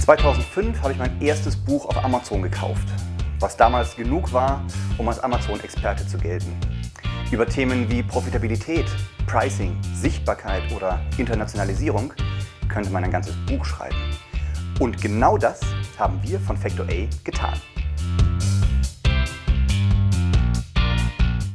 2005 habe ich mein erstes Buch auf Amazon gekauft, was damals genug war, um als Amazon-Experte zu gelten. Über Themen wie Profitabilität, Pricing, Sichtbarkeit oder Internationalisierung könnte man ein ganzes Buch schreiben. Und genau das haben wir von Factor A getan.